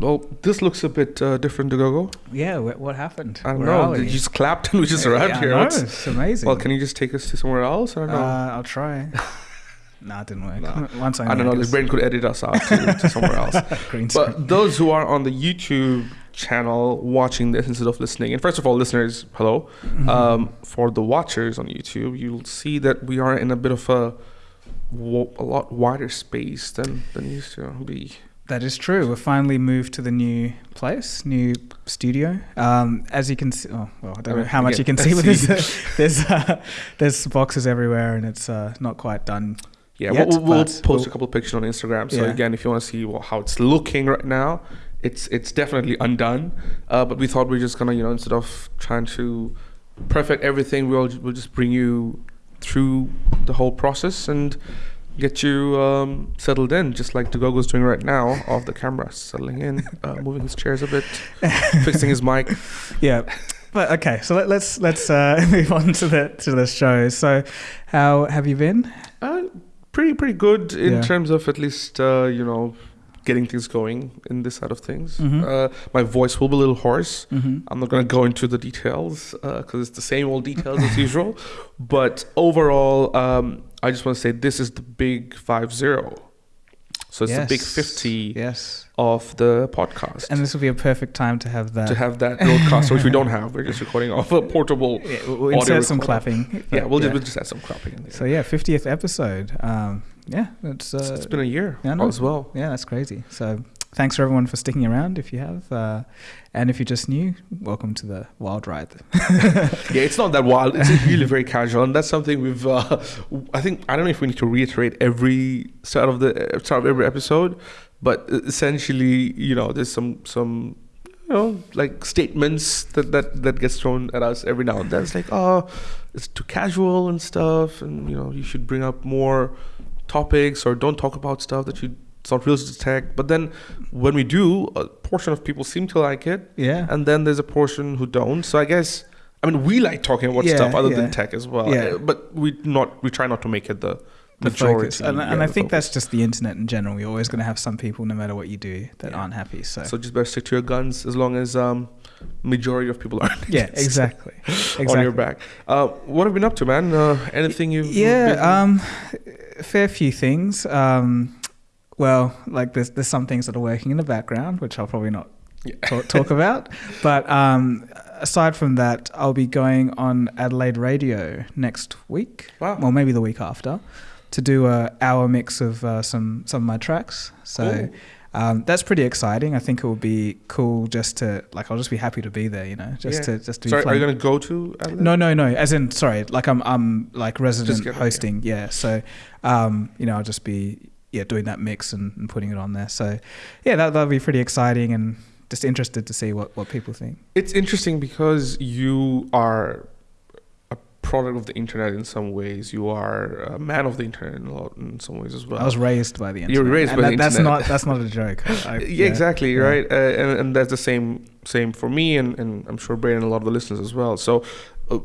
well, this looks a bit uh, different to Gogo. Yeah, wh- what happened? I don't Where know. You just clapped and we just arrived Yeah, here. know, it's amazing. well, can you just take us to somewhere else? I don't know. Uh, I'll try. nah, it didn't work. Nah. Once I, I don't know. This brain could edit us out to, to somewhere else. But those who are on the YouTube channel watching this instead of listening, and first of all, listeners, hello. Mhm. Um, for the watchers on YouTube, you'll see that we are in a bit of a a lot wider space than than used to be. That is true. We've finally moved to the new place, new studio. Um, as you can see, oh, well, I don't know how much you can see with see. this. there's uh, there's boxes everywhere, and it's uh, not quite done. Yeah, Yet, we'll, we'll post we'll- a couple of pictures on Instagram. So Yeah. again, if you want to see well, how it's looking right now, it's it's definitely undone. Uh, but we thought we are just gonna you know instead of trying to perfect everything, we'll we'll just bring you through the whole process and get you um, settled in, just like Dugogo's doing right now, off the camera, settling in, uh, moving his chairs a bit, fixing his mic. Yeah. But okay, so let, let's let's uh, move on to the to the show. So, how have you been? Uh, pretty pretty good in Yeah. terms of at least uh, you know getting things going in this side of things. Mhm. Uh, my voice will be a little hoarse. Mm-hmm. I'm not going to go into the details because it's the same old details as usual. But overall, um, I just want to say this is the big five zero. So it's the big fifty Yes. of the podcast. And this will be a perfect time to have that. to have that broadcast, which we don't have, we're just recording off a portable. Yeah, we'll we'll audio insert some clapping. Yeah, we'll, yeah. Just, we'll just add some clapping in there. So yeah, fiftieth episode. Um, yeah, it's, uh, it's, it's been a year yeah, as well. yeah, that's crazy. So thanks for everyone for sticking around. If you have, uh, and if you're just new, welcome to the wild ride. Yeah, it's not that wild. It's really very casual, and that's something we've. Uh, I think I don't know if we need to reiterate every start of the start of every episode, but essentially, you know, there's some some you know like statements that that that gets thrown at us every now and then. It's like, oh, it's too casual and stuff, and you know, you should bring up more topics or don't talk about stuff that you. It's not real to tech, but then when we do, a portion of people seem to like it, Yeah. and then there's a portion who don't. So I guess I mean we like talking about Yeah, stuff other yeah. than tech as well. Yeah. But we not we try not to make it the the majority. focus. And, yeah, and I think focus. that's just the internet in general. You're always going to have some people, no matter what you do, that aren't happy. So, so just better stick to your guns as long as um majority of people are yeah, against- exactly. on your back. Uh, what have you been up to, man? Uh, anything you've yeah, been- um, a fair few things. Um, well, like there's there's some things that are working in the background, which I'll probably not Yeah. talk, talk about. But um, aside from that, I'll be going on Adelaide Radio next week. Wow. Well, maybe the week after, to do a hour mix of uh, some some of my tracks. So. Cool. Um, that's pretty exciting. I think it would be cool just to like. I'll just be happy to be there, you know, just Yeah. to just to be Sorry, are you gonna go to? Adelaide? no, no, no. As in, sorry, like I'm, I'm like resident hosting. Yeah. So, um, you know, I'll just be yeah doing that mix and, and putting it on there. So, yeah, that that'll be pretty exciting and just interested to see what what people think. It's interesting because you are a product of the internet in some ways. You are a man of the internet in, a lot, in some ways as well. I was raised by the internet. You were raised and by that, the that's internet. not that's not a joke. I- I- yeah, exactly yeah. right uh, and, and that's the same same for me and, and i'm sure Brian and a lot of the listeners as well so uh,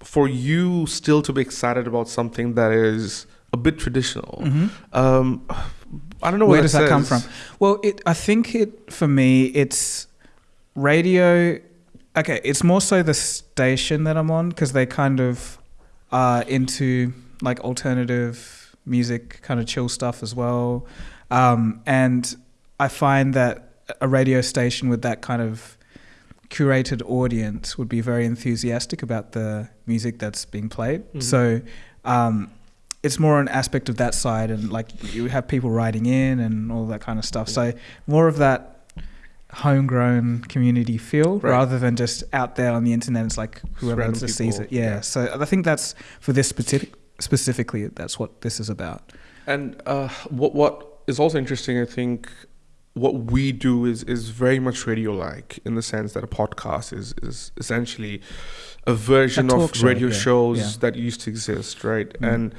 for you still to be excited about something that is a bit traditional Mhm. um i don't know Where does that come from? Well, it I think it for me it's radio. Okay, it's more so the station that I'm on because they kind of are into like alternative music, kind of chill stuff as well. Um, and I find that a radio station with that kind of curated audience would be very enthusiastic about the music that's being played. Mhm. So um, it's more an aspect of that side, and like you have people writing in and all that kind of stuff. So more of that homegrown community feel Right. rather than just out there on the internet. It's like whoever just sees it. Yeah. yeah. So I think that's for this specific specifically. That's what this is about. and uh what what is also interesting i think what we do is is very much radio like in the sense that a podcast is is essentially a version A of show, radio yeah, shows yeah. that used to exist right Mm. and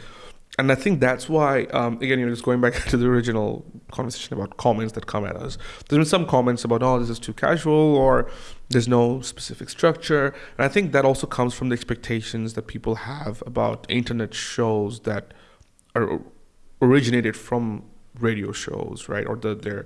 and I think that's why, um, again, you know, just going back to the original conversation about comments that come at us. There's been some comments about, oh, this is too casual, or there's no specific structure, and I think that also comes from the expectations that people have about internet shows that are originated from radio shows, right? Or the, their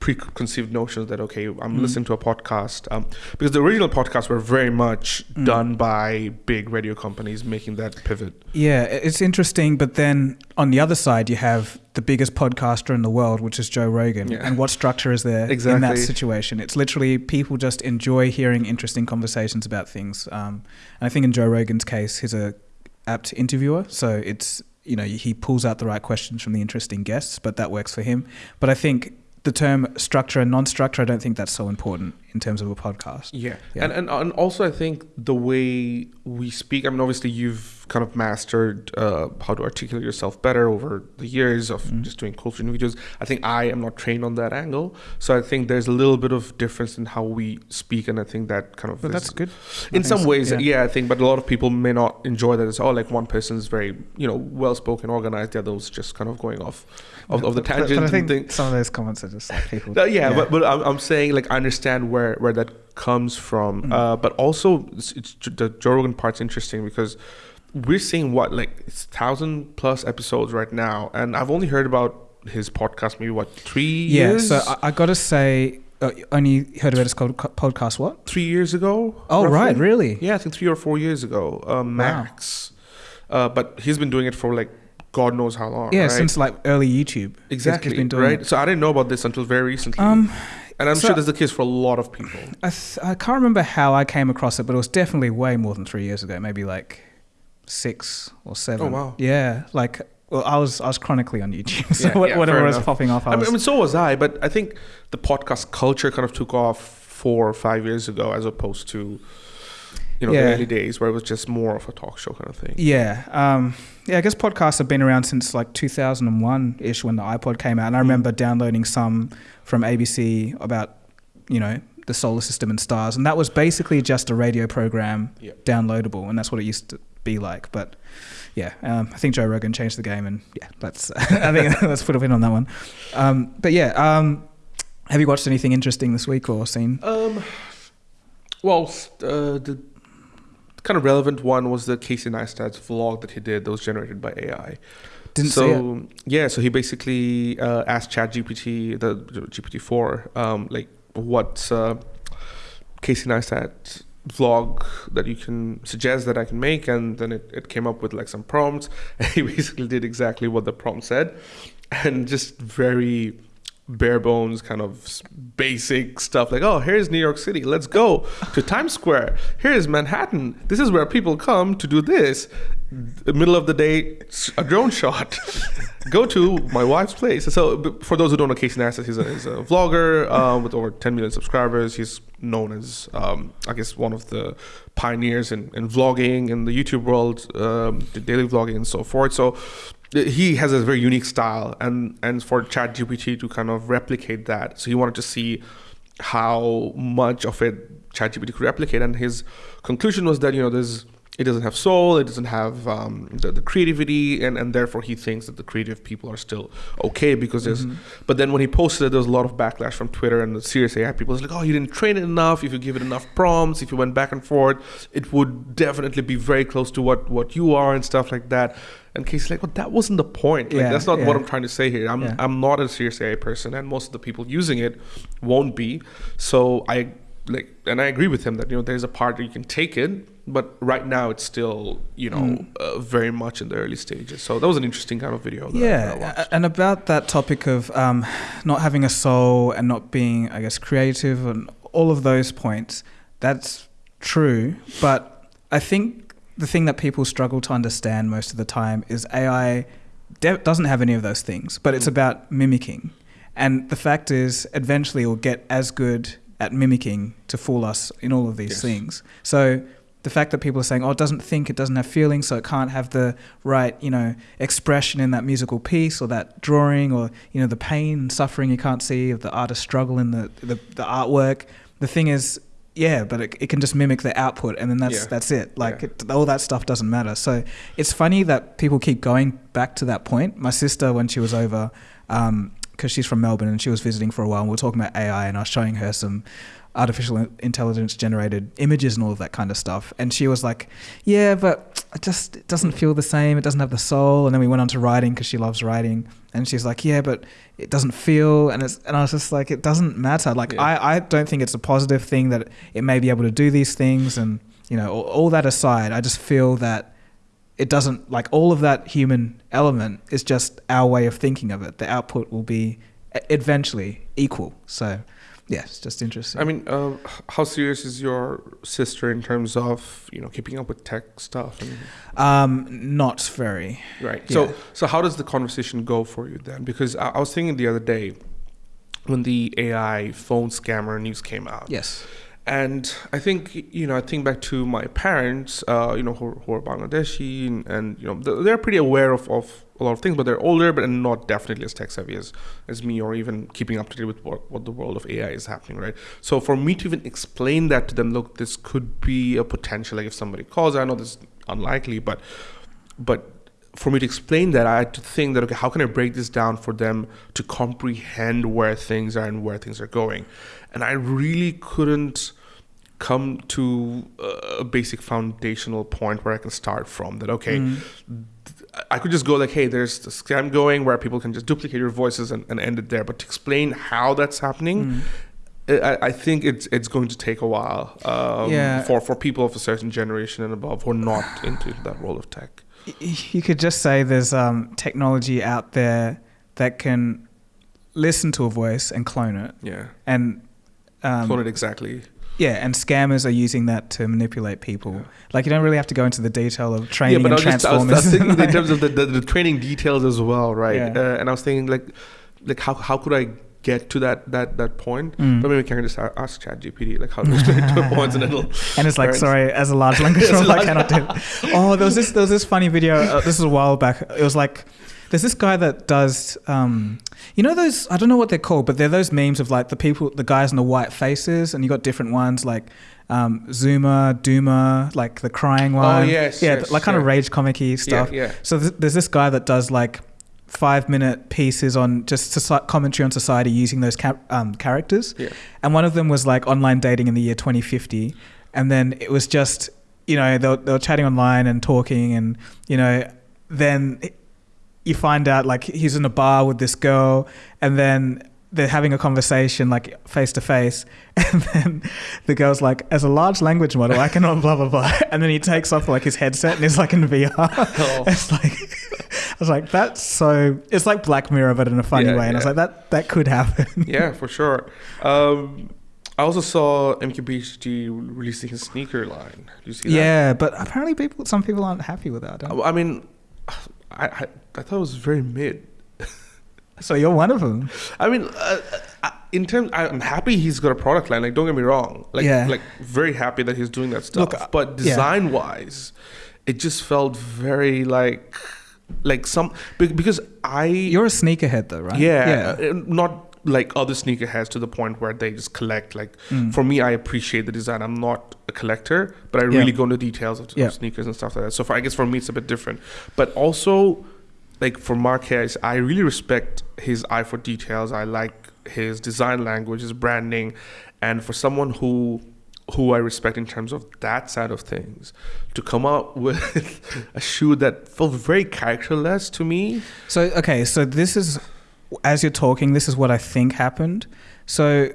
preconceived notions that okay i'm Mm. listening to a podcast um, because the original podcasts were very much Mm. done by big radio companies making that pivot Yeah, it's interesting, but then on the other side, you have the biggest podcaster in the world, which is Joe Rogan. Yeah. And what structure is there in that situation? It's literally people just enjoy hearing interesting conversations about things. Um, and I think in Joe Rogan's case, he's a apt interviewer, so it's you know he pulls out the right questions from the interesting guests, but that works for him. But I think the term structure and non-structure, I don't think that's so important in terms of a podcast. Yeah. Yeah. And, and and also I think the way we speak, I mean obviously you've kind of mastered uh, how to articulate yourself better over the years of Mm. just doing culture videos. I think I am not trained on that angle. So I think there's a little bit of difference in how we speak and I think that kind of But is- that's good. In some so, ways yeah. yeah. I think but a lot of people may not enjoy that as oh like one person is very you know well spoken organized the other was just kind of going off of, of the But- but tangent I think thing. some of those comments are just like people. Uh, yeah, but but I'm, I'm saying like I understand where where that comes from, Mm. uh, but also it's, it's the Joe Rogan part's interesting because we're seeing what like it's thousand plus episodes right now, and I've only heard about his podcast maybe what three Yeah, years? so I, I got to say, uh, only heard about his podcast. What? three years ago. Oh, roughly? right, really? Yeah, I think three or four years ago, uh, max. Uh, but he's been doing it for like God knows how long. Yeah, right? since like early YouTube. Exactly he's been doing right. it. So I didn't know about this until very recently, Um, and I'm so- sure that's the case for a lot of people. I th- I can't remember how I came across it, but it was definitely way more than three years ago. Maybe like six or seven. Oh, wow. Yeah, like well, I was I was chronically on YouTube, so Yeah, what- yeah, whatever was enough. popping off, I I was. mean, I mean, so was I, but I think the podcast culture kind of took off four or five years ago, as opposed to, you know, Yeah. the early days where it was just more of a talk show kind of thing. Yeah, um, yeah. I guess podcasts have been around since like 2001 ish when the iPod came out, and I Mm. remember downloading some from ABC about you know the solar system and stars, and that was basically just a radio program downloadable, and that's what it used to be like. But yeah, um, I think Joe Rogan changed the game, and yeah, that's I think let's put a pin on that one. Um, but yeah, um, have you watched anything interesting this week or seen? Um, well, uh, the kind of relevant one was the Casey Neistat's vlog that he did that was generated by AI. Didn't so yeah, so he basically uh, asked ChatGPT, the GPT four, um, like what's uh, Casey Neistat vlog that you can suggest that I can make, and then it, it came up with like some prompts, and he basically did exactly what the prompt said, and just very bare bones kind of basic stuff like oh here's new york city let's go to times square. Here's manhattan. This is where people come to do this. The middle of the day a drone shot. Go to my wife's place. So for those who don't know casey Neistat, he's a, he's a vlogger um, with over 10 million subscribers. He's known as um, i guess one of the pioneers in, in vlogging in the youtube world um, the daily vlogging and so forth. So he has a very unique style and and for ChatGPT to kind of replicate that. So he wanted to see how much of it ChatGPT could replicate. And his conclusion was that you know there's it doesn't have soul it doesn't have um, the, the creativity and, and therefore he thinks that the creative people are still okay because there's Mhm. but then when he posted it there was a lot of backlash from Twitter and the serious AI people was like oh you didn't train it enough if you give it enough prompts if you went back and forth it would definitely be very close to what what you are and stuff like that and Casey's like, well, that wasn't the point. Like, Yeah, that's not what. I'm trying to say here. I'm Yeah. I'm not a serious AI person, and most of the people using it won't be. So I like, and I agree with him that you know there's a part that you can take it, but right now it's still you know Mm. uh, very much in the early stages. So that was an interesting kind of video. That I- that I Yeah, watched. and about that topic of um, not having a soul and not being, I guess, creative and all of those points, that's true. But I think the thing that people struggle to understand most of the time is AI de- doesn't have any of those things, but it's Mm. about mimicking. And the fact is, eventually, it will get as good at mimicking to fool us in all of these Yes. things. So the fact that people are saying, "Oh, it doesn't think, it doesn't have feelings, so it can't have the right, you know, expression in that musical piece or that drawing, or you know, the pain and suffering you can't see of the artist's struggle in the the, the artwork." The thing is, yeah, but it, it can just mimic the output, and then that's Yeah. that's it. Like Yeah. it, all that stuff doesn't matter. So it's funny that people keep going back to that point. My sister, when she was over. Um, because she's from Melbourne and she was visiting for a while, and we were talking about AI, and I was showing her some artificial intelligence generated images and all of that kind of stuff, and she was like, "Yeah, but it just it doesn't feel the same. It doesn't have the soul." And then we went on to writing because she loves writing, and she's like, "Yeah, but it doesn't feel," and it's and I was just like, "It doesn't matter. Like Yeah. I I don't think it's a positive thing that it may be able to do these things, and you know, all, all that aside, I just feel that." It doesn't like all of that human element is just our way of thinking of it. The output will be eventually equal. So, yeah, it's just interesting. I mean, uh, how serious is your sister in terms of you know keeping up with tech stuff? And, um, not very. right. Yeah. So so how does the conversation go for you then? Because I, I was thinking the other day when the AI phone scammer news came out. Yes. And I think you know I think back to my parents, uh, you know, who, who are Bangladeshi, and, and you know they're pretty aware of, of a lot of things, but they're older, but not definitely as tech savvy as, as me, or even keeping up to date with what, what the world of AI is happening, right? So for me to even explain that to them, look, this could be a potential. Like if somebody calls, I know this is unlikely, but but for me to explain that, I had to think that okay, how can I break this down for them to comprehend where things are and where things are going, and I really couldn't come to a basic foundational point where I can start from. That okay, Mm. I could just go like, hey, there's the scam going where people can just duplicate your voices and, and end it there. But to explain how that's happening, Mm. I, I think it's it's going to take a while um, Yeah. for for people of a certain generation and above who are not into that world of tech. You could just say there's um, technology out there that can listen to a voice and clone it, Yeah, and um, clone it exactly. Yeah, and scammers are using that to manipulate people. Yeah. Like you don't really have to go into the detail of training yeah, but I and was, just, I, was, I was transformers. thinking in terms of the, the, the training details as well, right? Yeah. Uh, and I was thinking like, like how how could I get to that that that point? Mm. But maybe we can just ask ChatGPT like how to explain to a point, and it'll And it's like, sorry, as a large language model, I cannot do. It. Oh, there was this there was this funny video. Uh, this was a while back. It was like, there's this guy that does, um, you know, those I don't know what they're called, but they're those memes of like the people, the guys in the white faces, and you got different ones like. Um, Zoomer, Doomer, like the crying one. Oh, yes, yeah, yes, like kind of rage comic-y stuff. Yeah, yeah. So th- there's this guy that does like five minute pieces on just soci- commentary on society using those ca- um, characters. Yeah. And one of them was like online dating in the year 2050. And then it was just, you know, they were, they were chatting online and talking. And, you know, then you find out like he's in a bar with this girl. And then they're having a conversation like face to face. And then the girl's like, as a large language model, I cannot blah, blah, blah. And then he takes off like his headset and he's like in VR. Oh. It's like, I was like, that's so, it's like Black Mirror, but in a funny Yeah, way. And I was like, that, that could happen. yeah, for sure. Um, I also saw MKBHD releasing his sneaker line. Did you see that? Yeah, but apparently people, some people aren't happy with that. I mean, I, I I thought it was very mid. So you're one of them. I mean, uh, uh, in terms, I'm happy he's got a product line. Like, don't get me wrong. Like, Yeah. like very happy that he's doing that stuff. Look, uh, but yeah. design wise, it just felt very like, like some because I You're a sneakerhead though, right? yeah, uh, not like other sneakerheads to the point where they just collect. Like Mm. for me, I appreciate the design. I'm not a collector, but I really go into details of, Yeah. sneakers and stuff like that. So for I guess for me, it's a bit different. But also, like for Marques, I really respect his eye for details. I like his design language, his branding, and for someone who who I respect in terms of that side of things, to come up with a shoe that felt very characterless to me. So okay, so this is as you're talking, this is what I think happened. So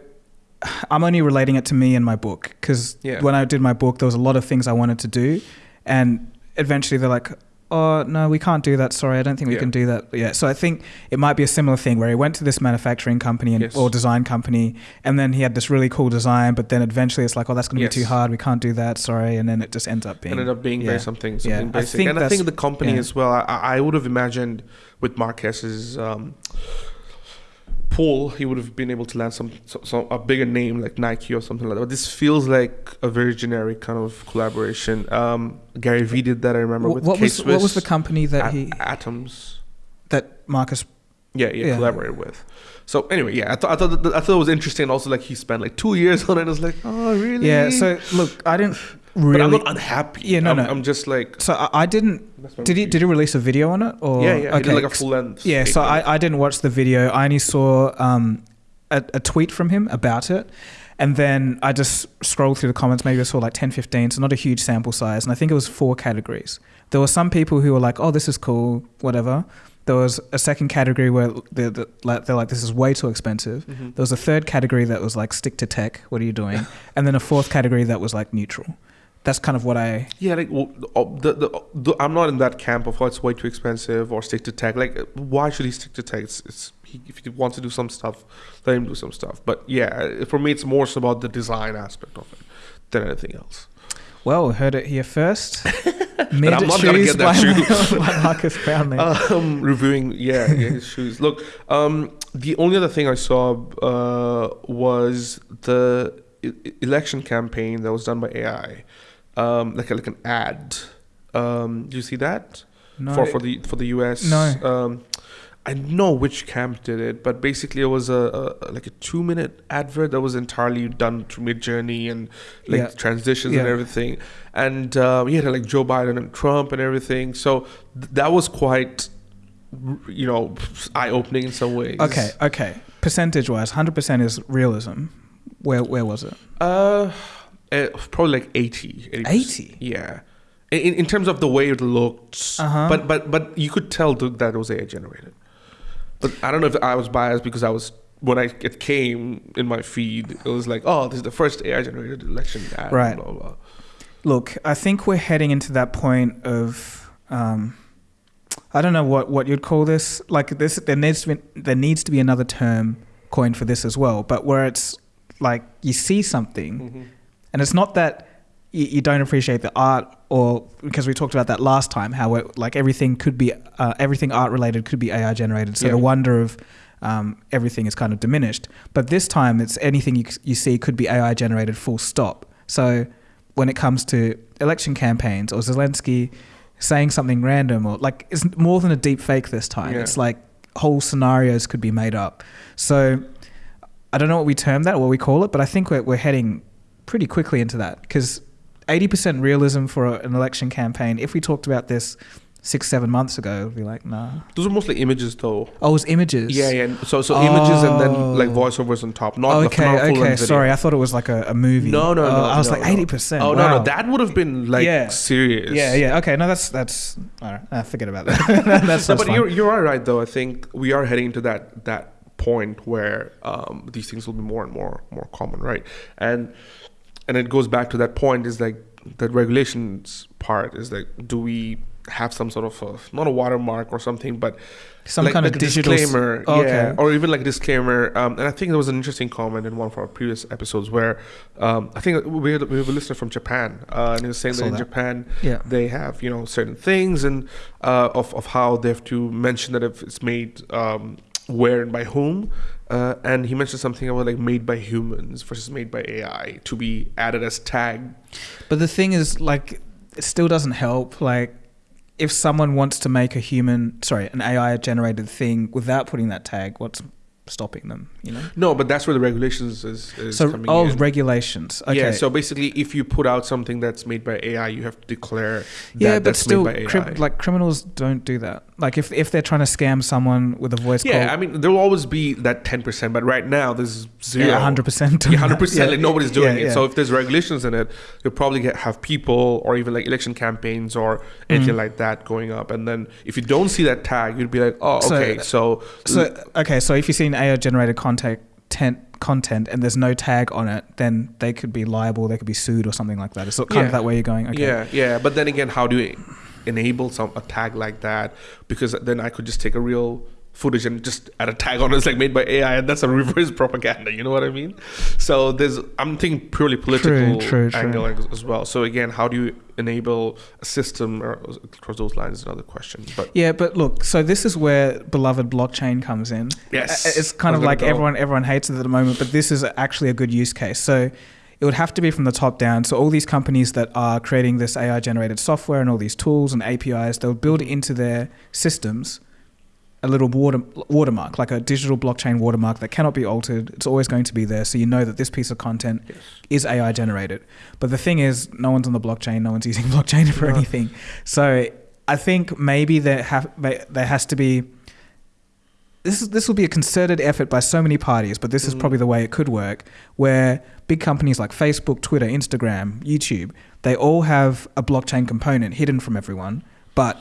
I'm only relating it to me and my book because Yeah. when I did my book, there was a lot of things I wanted to do, and eventually they're like, "Oh no, we can't do that. Sorry, I don't think we Yeah. can do that." Yeah, so I think it might be a similar thing where he went to this manufacturing company and, Yes. or design company, and then he had this really cool design, but then eventually it's like, "Oh, that's going to Yes. be too hard. We can't do that. Sorry," and then it just ends up being ended up being yeah. very something Yeah, something I basic. think and I think the company yeah. as well. I, I would have imagined with Marques's um, pull, he would have been able to land some, some, some a bigger name like Nike or something like that. But this feels like a very generic kind of collaboration. Um, Gary Vee did that. I remember Wh- with what was what was the company that he Atoms. that Marques Yeah, yeah, Yeah. collaborated with. So anyway, yeah, I thought I thought that, I thought it was interesting. Also, like he spent like two years on it. I was like, oh really? Yeah. So look, I didn't. Really. but I'm not unhappy. Yeah, no, I'm, no. I'm just like. so I, I didn't. Did he? Did he release a video on it? Or Yeah, yeah. He did okay. like a full length. Yeah, so. I, I didn't watch the video. I only saw um, a, a tweet from him about it. And then I just scrolled through the comments. Maybe I saw like 10, 15, so not a huge sample size. And I think it was four categories. There were some people who were like, oh, this is cool, whatever. There was a second category where they're, they're like, this is way too expensive. Mhm. There was a third category that was like, stick to tech, what are you doing? and then a fourth category that was like neutral. That's kind of what I. Yeah, like well, the, the, the, I'm not in that camp of oh, it's way too expensive or stick to tech. Like, why should he stick to tech? It's, it's he, if he wants to do some stuff, let him do some stuff. But yeah, for me, it's more so about the design aspect of it than anything else. Well, heard it here first. But I'm not gonna get that shoe. by Marques Brownlee. um, reviewing, yeah, yeah, his shoes. Look, um, the only other thing I saw uh, was the election campaign that was done by AI, um, like a, like an ad. Um, do you see that no, for for the for the U.S. No. Um, I know which camp did it, but basically it was a, a like a two minute advert that was entirely done through Midjourney and like Yeah. transitions and everything, and um, yeah, like Joe Biden and Trump and everything. So th- that was quite, you know, eye opening in some ways. Okay, okay. Percentage wise, 100% is realism. Where where was it? Uh, eh, probably like 80. 80%. 80? Yeah. In, in terms of the way it looked, Uh-huh. but but but you could tell that it was AI generated. But I don't know if I was biased because I was when I it came in my feed, it was like, oh, this is the first AI generated election ad. Right. Blah, blah. Look, I think we're heading into that point of um, I don't know what, what you'd call this. Like this there needs to be there needs to be another term coined for this as well, but where it's like you see something Mhm. And it's not that you, you don't appreciate the art or because we talked about that last time how it, like everything could be uh, everything art related could be AI generated. So Yeah. the wonder of um, everything is kind of diminished. But this time it's anything you, you see could be AI generated full stop. So when it comes to election campaigns or Zelensky saying something random or like it's more than a deep fake this time. Yeah. it's like whole scenarios could be made up. So I don't know what we term that or what we call it, but I think we're, we're heading pretty quickly into that because 80% realism for a, an election campaign. If we talked about this six, seven months ago, it would be like, nah. Those are mostly images, though. Oh, it was images. Yeah, yeah. So so images and then like Oh. voiceovers on top. Not okay, not full okay. Sorry, I thought it was like a, a movie. No, no, Oh, no. I was no, like no. 80%. Oh no, wow. no, that would have been like Yeah. serious. Yeah, yeah. Okay, no, that's that's. All right, uh, forget about that. that's No, but you're you're all right though. I think we are heading to that that point where um, these things will be more and more more common, right? And and it goes back to that point is like that regulations part is like do we have some sort of a, not a watermark or something, but Some like, kind of a digital s- disclaimer, Oh, yeah, okay. or even like a disclaimer. Um, and I think there was an interesting comment in one of our previous episodes where um, I think we had, we have a listener from Japan, uh, and he was saying Saw that in that. Japan yeah. they have you know certain things and uh, of of how they have to mention that if it's made um, where and by whom. Uh, and he mentioned something about like made by humans versus made by AI to be added as tag. But the thing is, like, it still doesn't help. Like, if someone wants to make a human, sorry, an AI generated thing without putting that tag, what's stopping them? You know. No, but that's where the regulations is, is so, coming oh, in. regulations. Okay. Yeah, so basically, if you put out something that's made by AI, you have to declare that yeah, but that's still, made by cri- like criminals don't do that. Like, if if they're trying to scam someone with a voice yeah, I mean, there will always be that ten percent, but right now there's zero. yeah, hundred percent. Yeah, hundred percent. Like nobody's doing it. yeah. So if there's regulations in it, you'll probably get have people or even like election campaigns or anything Mm. like that going up. And then if you don't see that tag, you'd be like, oh, So- okay, so, So okay, so if you see an AI generated content content and there's no tag on it, then they could be liable. They could be sued or something like that. It's kind Yeah. of that way you're going. Okay. yeah, yeah. But then again, how do you enable some a tag like that? Because then I could just take a real footage and just add a tag on it. It's like made by AI, and that's a reverse propaganda. You know what I mean? So there's I'm thinking purely political true, true. angle as- as well. So again, how do you enable a system across those lines is another question. But Yeah, but look, so this is where beloved blockchain comes in. Yes, Uh, it's kind of like go. everyone everyone hates it at the moment, but this is actually a good use case. So it would have to be from the top down. So all these companies that are creating this AI generated software and all these tools and APIs, they'll build it into their systems a little water watermark, like a digital blockchain watermark that cannot be altered. It's always going to be there, so you know that this piece of content Yes. is AI generated. But the thing is, no one's on the blockchain. No one's using blockchain for No. anything. So I think maybe there have there has to be. This is, this will be a concerted effort by so many parties, but this is Mhm. probably the way it could work. Where big companies like Facebook, Twitter, Instagram, YouTube, they all have a blockchain component hidden from everyone, but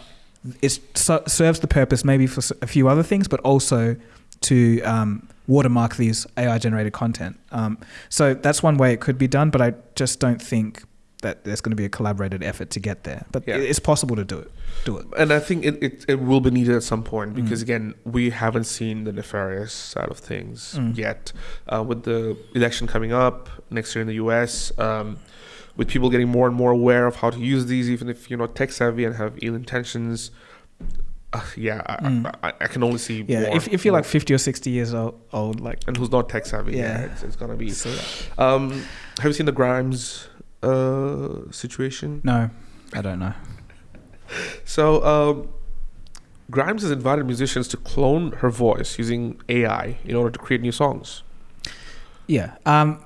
it serves the purpose maybe for a few other things, but also to um, watermark these AI generated content. Um, so that's one way it could be done, but I just don't think that there's going to be a collaborated effort to get there. But Yeah. it's possible to do it. Do it. And I think it, it, it will be needed at some point Mm. because, again, we haven't seen the nefarious side of things Mm. yet. Uh, with the election coming up next year in the US, um, with people getting more and more aware of how to use these, even if you're not tech savvy and have ill intentions, uh, yeah, I, Mm. I, I can only see Yeah, more, if, if you're more. like 50 or 60 years old, old like, and who's not tech savvy, yeah, Yeah. it's, it's gonna be. so- Um, have you seen the Grimes uh, situation? no, I don't know. So, um, Grimes has invited musicians to clone her voice using AI in order to create new songs. Yeah. Um,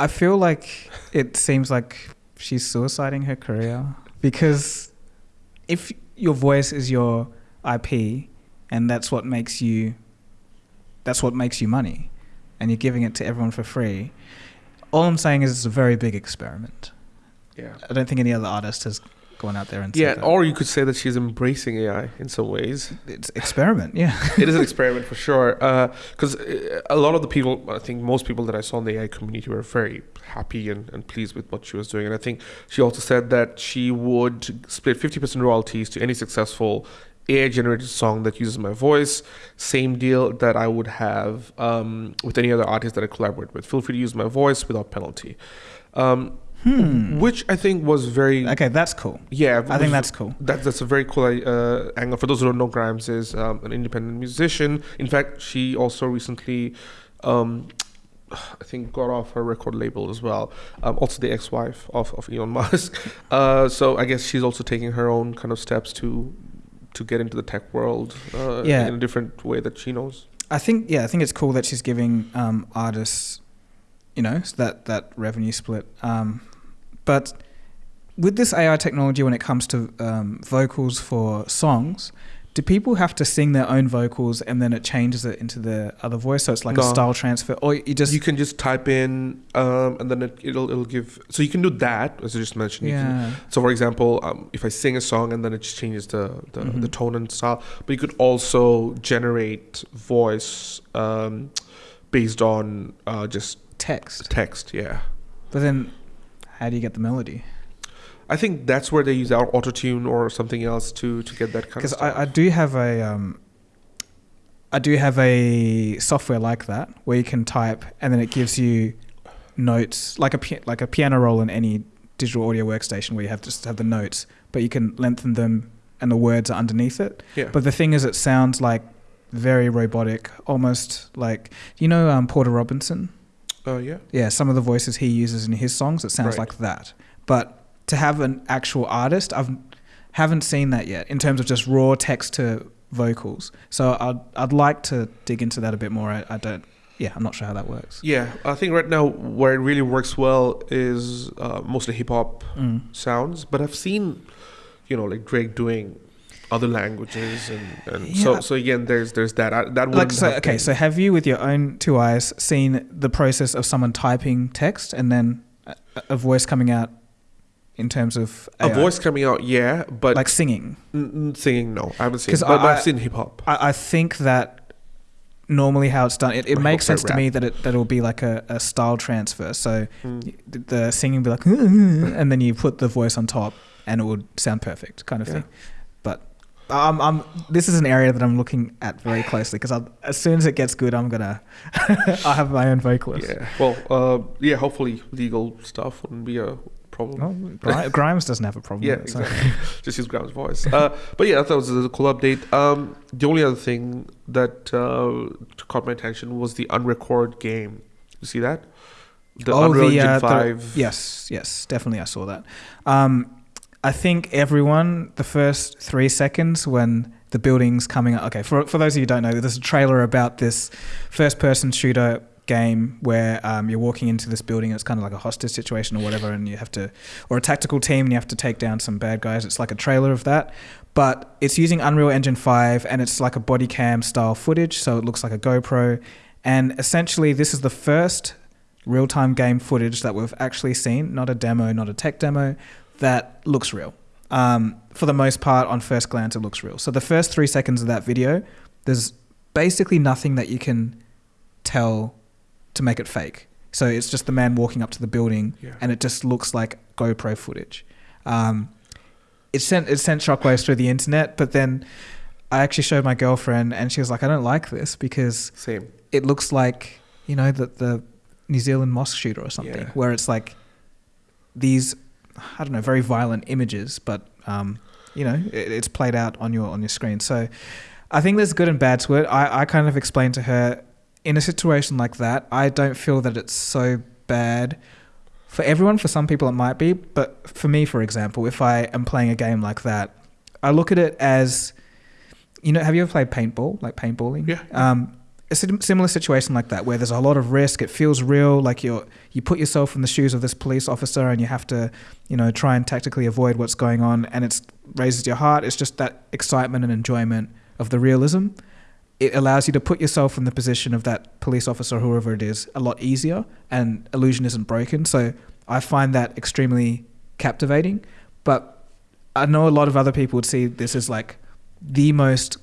I feel like it seems like she's suiciding her career because if your voice is your IP and that's what makes you that's what makes you money and you're giving it to everyone for free, all I'm saying is it's a very big experiment. Yeah. I don't think any other artist has gone out there and Yeah, that. or you could say that she's embracing AI in some ways. it's experiment, yeah. it is an experiment for sure. Because uh, a lot of the people, I think most people that I saw in the AI community were very happy and, and pleased with what she was doing. And I think she also said that she would split 50% royalties to any successful AI generated song that uses my voice. Same deal that I would have um, with any other artist that I collaborate with. Feel free to use my voice without penalty. Um, Hmm. Which I think was very. Okay, that's cool. Yeah, I think that's cool. that, that's a very cool uh, angle. For those who don't know, Grimes is um, an independent musician. In fact, she also recently, um, I think, got off her record label as well. Um, also, the ex-wife of, of Elon Musk. Uh, so I guess she's also taking her own kind of steps to to get into the tech world uh, Yeah. in a different way that she knows. I think yeah, I think it's cool that she's giving um, artists, you know, that that revenue split. Um, but with this AI technology, when it comes to um, vocals for songs, do people have to sing their own vocals and then it changes it into the other voice? So it's like a style transfer, or you just you can just type in um, and then it, it'll it'll give. So you can do that as I just mentioned. You can yeah. So, for example, um, if I sing a song and then it just changes the the, Mhm. the tone and style, but you could also generate voice um, based on uh, just text. text. Yeah, But then, how do you get the melody? I think that's where they use our autotune or something else to to get that kind of Because stuff. I, I do have a um, I do have a software like that where you can type and then it gives you notes like a like a piano roll in any digital audio workstation where you have just have the notes, but you can lengthen them and the words are underneath it. yeah, But the thing is, it sounds like very robotic, almost like you know um, Porter Robinson. Uh, yeah, Yeah, some of the voices he uses in his songs, it sounds Right. like that. But to have an actual artist, I've haven't seen that yet in terms of just raw text to vocals. So I'd I'd like to dig into that a bit more. I, I don't. Yeah, I'm not sure how that works. yeah. I think right now where it really works well is uh, mostly hip hop Mm. sounds, but I've seen, you know, like Drake doing other languages and, and so Yeah. so again there's there's that I, that Like so, okay. been- So have you, with your own two eyes, seen the process of someone typing text and then a, a voice coming out in terms of a voice coming out yeah but like singing? N- singing, no, I haven't seen. But, I- I've seen hip hop. I, I think that normally how it's done, it, it makes sense to me that it that will be like a, a style transfer. So Mm. the- the singing will be like, and then you put the voice on top, and it would sound perfect, kind of Yeah. thing. I'm, I'm this is an area that I'm looking at very closely because as soon as it gets good, I'm gonna I have my own vocalist. Yeah. Well, uh, yeah. Hopefully, legal stuff wouldn't be a problem. Well, Grimes doesn't have a problem. yeah, with it, so- exactly. Just use Grimes's voice. Uh, but yeah, I thought it was a cool update. Um, the only other thing that uh, caught my attention was the Unrecord game. You see that? The Oh, Unreal the, Engine uh, the- Five. Yes, yes, definitely. I saw that. Um, I think everyone, the first three seconds when the buildings coming up. Okay, for for those of you who don't know, there's a trailer about this first-person shooter game where um, you're walking into this building. It's kind of like a hostage situation or whatever, and you have to, or a tactical team, and you have to take down some bad guys. It's like a trailer of that, but it's using Unreal Engine five, and it's like a body cam style footage, so it looks like a GoPro. And essentially, this is the first real time game footage that we've actually seen, not a demo, not a tech demo, that looks real. Um, for the most part, on first glance, it looks real. So the first three seconds of that video, there's basically nothing that you can tell to make it fake. So it's just the man walking up to the building, Yeah. and it just looks like GoPro footage. Um, it sent it sent shockwaves through the internet, but then I actually showed my girlfriend, and she was like, "I don't like this because Same. it looks like you know the the New Zealand mosque shooter or something, Yeah. where it's like these I don't know very violent images, but um, you know it, it's played out on your on your screen. So I think there's good and bad to it. I I kind of explained to her in a situation like that, I don't feel that it's so bad. For everyone, for some people it might be, but for me, for example, if I am playing a game like that, I look at it as, you know, have you ever played paintball, like paintballing? Yeah. Um, a similar situation like that, where there's a lot of risk. It feels real, like you're you put yourself in the shoes of this police officer, and you have to, you know, try and tactically avoid what's going on, and it raises your heart. It's just that excitement and enjoyment of the realism. It allows you to put yourself in the position of that police officer, whoever it is, a lot easier, and illusion isn't broken. So I find that extremely captivating. But I know a lot of other people would see this as like the most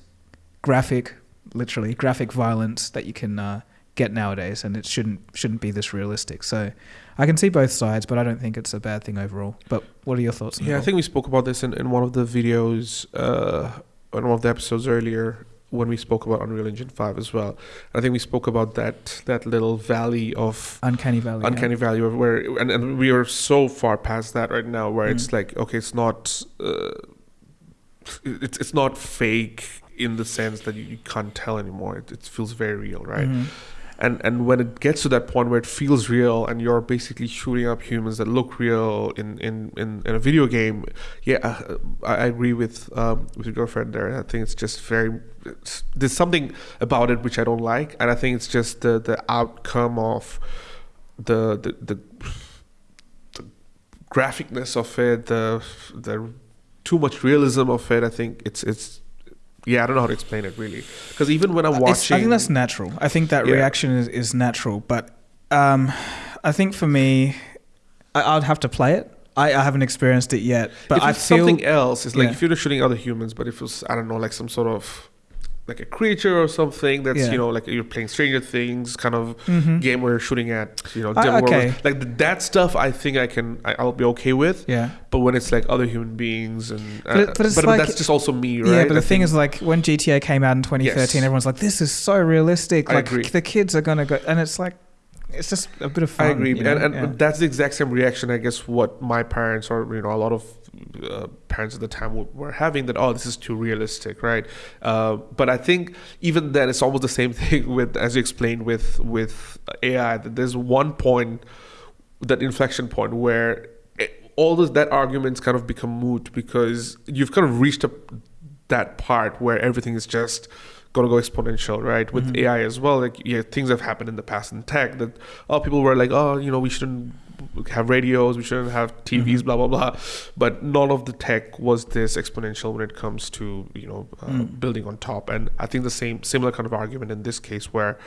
graphic, literally graphic violence that you can uh, get nowadays, and it shouldn't shouldn't be this realistic. So I can see both sides, but I don't think it's a bad thing overall. But what are your thoughts? on Yeah, I think we spoke about this in, in one of the videos, uh, in one of the episodes earlier when we spoke about Unreal Engine 5 as well. I think we spoke about that that little valley of uncanny valley. yeah. uncanny valley of where and, and we are so far past that right now where it's Mm. like okay it's not uh, it's it's not fake in the sense that you, you can't tell anymore. It, it feels very real right? Mhm. and and when it gets to that point where it feels real and you're basically shooting up humans that look real in in in, in a video game yeah uh, I, I agree with um with your girlfriend there. I think it's just very it's, there's something about it which i don't like and i think it's just the the outcome of the the the, the graphicness of it the the too much realism of it. I think it's it's yeah i don't know how to explain it really because even when i'm Uh, It's- watching I think that's natural. I think that Yeah. reaction is, is natural, but um, I think for me, I, I'd have to play it. I, I haven't experienced it yet, but if I it's feel something else, it's like Yeah. if you're shooting other humans, but if it was I don't know, like some sort of like a creature or something that's Yeah. you know like you're playing Stranger Things kind of Mhm. game where you're shooting at you know devil okay. like that stuff. I think I can I, I'll be okay with. Yeah. But when it's like other human beings and uh, But it- but it's like- that's just also me, right? Yeah, but the I thing think- is, like, when GTA came out in 2013, Yes. everyone's like, "This is so realistic." I Like, agree. the kids are gonna go, and it's like, it's just a bit of fun. I agree, you know? and, and Yeah. that's the exact same reaction, I guess, what my parents or you know a lot of uh, parents at the time were having that. Oh, this is too realistic, right? Uh, but I think even then, it's almost the same thing with, as you explained, with with AI. That there's one point, that inflection point where it, all those that arguments kind of become moot because you've kind of reached up that part where everything is just gonna go exponential, right? With Mhm. AI as well, like yeah, things have happened in the past in tech that oh people were like oh you know we shouldn't have radios, we shouldn't have TVs, Mhm. blah blah blah, but none of the tech was this exponential when it comes to you know uh, Mm. building on top, and I think the same similar kind of argument in this case where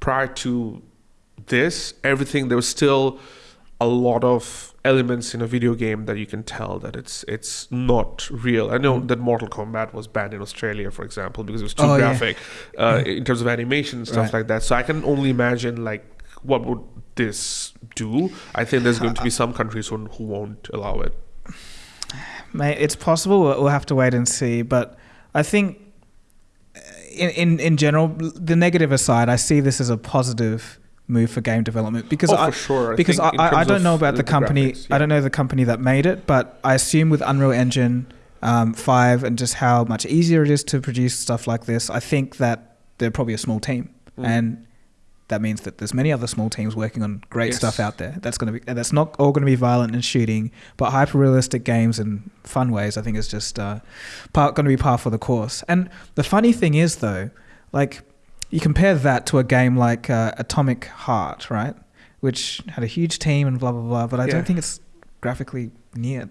prior to this everything there was still a lot of elements in a video game that you can tell that it's it's not real. I know Mm. that Mortal Kombat was banned in Australia, for example, because it was too Oh, yeah. graphic uh, Yeah. in terms of animation and stuff Right. like that. So I can only imagine like what would this do. I think there's going to be some countries who, who won't allow it. Mate, it's possible. We'll we'll have to wait and see. But I think, uh, in, in in general, the negative aside, I see this as a positive move for game development because oh, I, for sure. because I, I, I don't know about the, company. graphics, I don't know the company that made it, but I assume with Unreal Engine um, five and just how much easier it is to produce stuff like this, I think that they're probably a small team, Mm. and that means that there's many other small teams working on great Yes. stuff out there. That's going to be and that's not all going to be violent and shooting, but hyper realistic games and fun ways. I think is just uh, part going to be par for the course. And the funny thing is though, like you compare that to a game like uh, Atomic Heart, right, which had a huge team and blah blah blah, but I Yeah. don't think it's graphically near.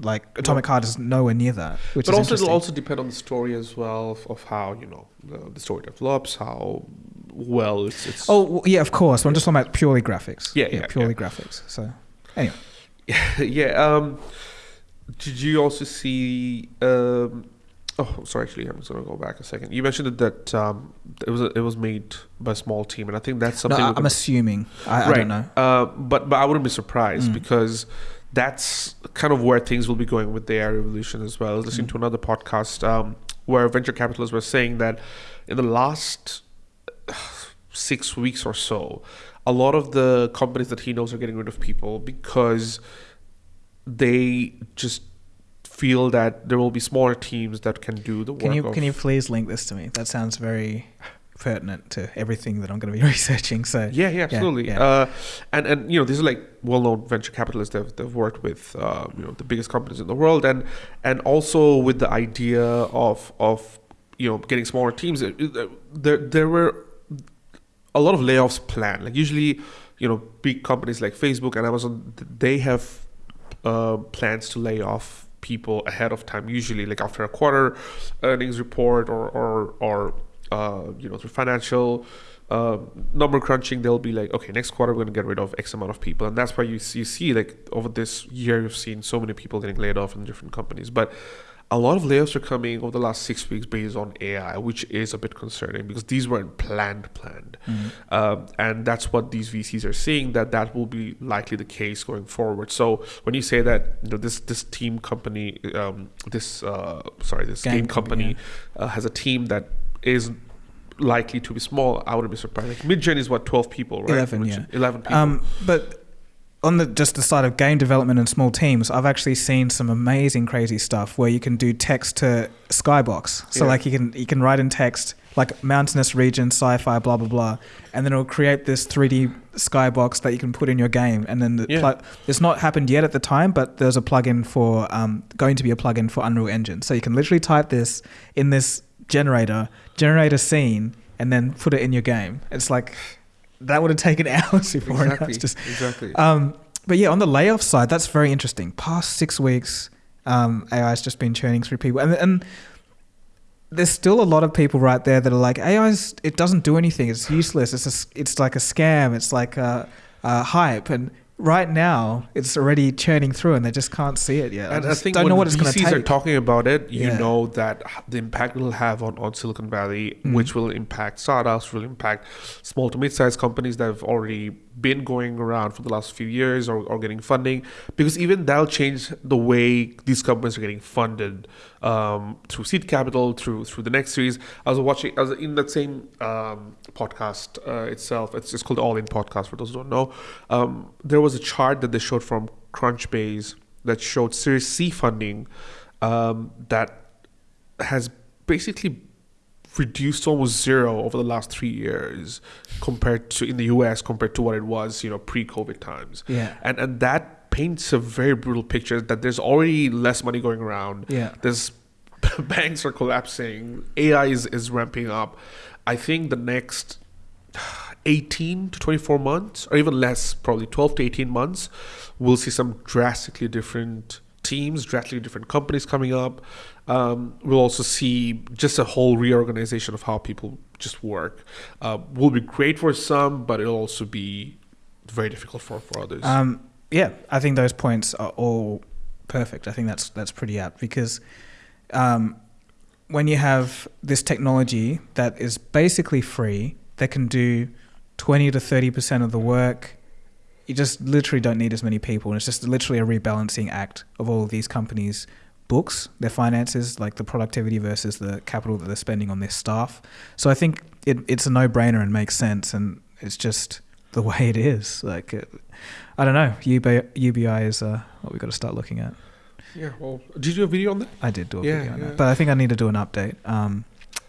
Like Atomic Heart is nowhere near that, which but also it'll also depend on the story as well of, of how you know the, the story develops, how well it's. it's Oh yeah, of course. I'm just talking about purely graphics. Yeah, yeah, purely graphics. So anyway, yeah. Um, did you also see? Um, oh, sorry. Actually, I'm just gonna go back a second. You mentioned that um, it was it was made by a small team, and I think that's no, something. I, I'm assuming. I, I Right. don't know. Uh, but but I wouldn't be surprised Mm. because that's kind of where things will be going with the AI revolution as well. I was listening Mm. to another podcast um, where venture capitalists were saying that in the last six weeks or so, a lot of the companies that he knows are getting rid of people because they just feel that there will be smaller teams that can do the work. Can you of, can you please link this to me? That sounds very pertinent to everything that I'm going to be researching. So Yeah, yeah, absolutely. yeah. Uh, and and you know these are like well-known venture capitalists. They've they've worked with uh, you know the biggest companies in the world, and and also with the idea of of you know getting smaller teams. There there were a lot of layoffs planned. Like usually, you know, big companies like Facebook and Amazon, th- they have uh, plans to lay off people ahead of time. Usually, like after a quarter earnings report or or or uh, you know through financial uh, number crunching, they'll be like, okay, next quarter we're going to get rid of X amount of people, and that's why you see, you see like over this year you've seen so many people getting laid off in different companies, but. A lot of layoffs are coming over the last six weeks based on AI, which is a bit concerning because these weren't planned, planned. Mm. Um, and that's what these VCs are seeing that that will be likely the case going forward. So when you say that you know this this team company, um, this uh, sorry this game, Game company, company uh, has a team that is likely to be small, I wouldn't be surprised. Like Midjourney is what twelve people, right? 11, Which- yeah. eleven people. Um, but on the just the side of game development and small teams, I've actually seen some amazing, crazy stuff where you can do text to skybox. So Yeah. like you can you can write in text like mountainous region, sci-fi, blah blah blah, and then it'll create this 3D skybox that you can put in your game. And then the Yeah. plug, it's not happened yet at the time, but there's a plugin for um, going to be a plugin for Unreal Engine. So you can literally type this in this generator, generate a scene, and then put it in your game. It's like that would have taken hours before. exactly, just exactly. um, but yeah, on the layoff side, that's very interesting. Past six weeks, um, AI has just been churning through people, and and there's still a lot of people right there that are like AI's. It doesn't do anything. It's useless. It's a, it's like a scam. It's like a, a hype. And right now, it's already churning through, and they just can't see it yet. and I just think don't know what it's going to VCs are take. talking about it, you Yeah. know that the impact it'll have on, on Silicon Valley, Mm. which will impact startups, will impact small to mid-sized companies that have already been going around for the last few years or, or getting funding, because even that'll change the way these companies are getting funded um, through seed capital, through through the next series. I was watching, I was in that same um, podcast uh, itself. It's, it's called All In Podcast for those who don't know. Um, there was a chart that they showed from Crunchbase that showed Series C funding um, that has basically reduced almost zero over the last three years compared to in the US compared to what it was, you know, pre-COVID times. Yeah. And and that paints a very brutal picture that there's already less money going around. Yeah. There's banks are collapsing. AI is, is ramping up. I think the next 18 to 24 months, or even less, probably 12 to 18 months, we'll see some drastically different teams, drastically different companies coming up. Um, we'll also see just a whole reorganization of how people just work. Uh, will be great for some, but it'll also be very difficult for, for others. Um, yeah, I think those points are all perfect. I think that's that's pretty apt because um, when you have this technology that is basically free, that can do twenty to thirty percent of the work, you just literally don't need as many people, and it's just literally a rebalancing act of all of these companies' books, their finances, like the productivity versus the capital that they're spending on their staff. So I think it, it's a no-brainer and makes sense, and it's just the way it is. Like, it, I don't know. UBI, UBI is uh, what we've got to start looking at. yeah, well, did you do a video on that? I did do a Yeah, video on yeah. that, but I think I need to do an update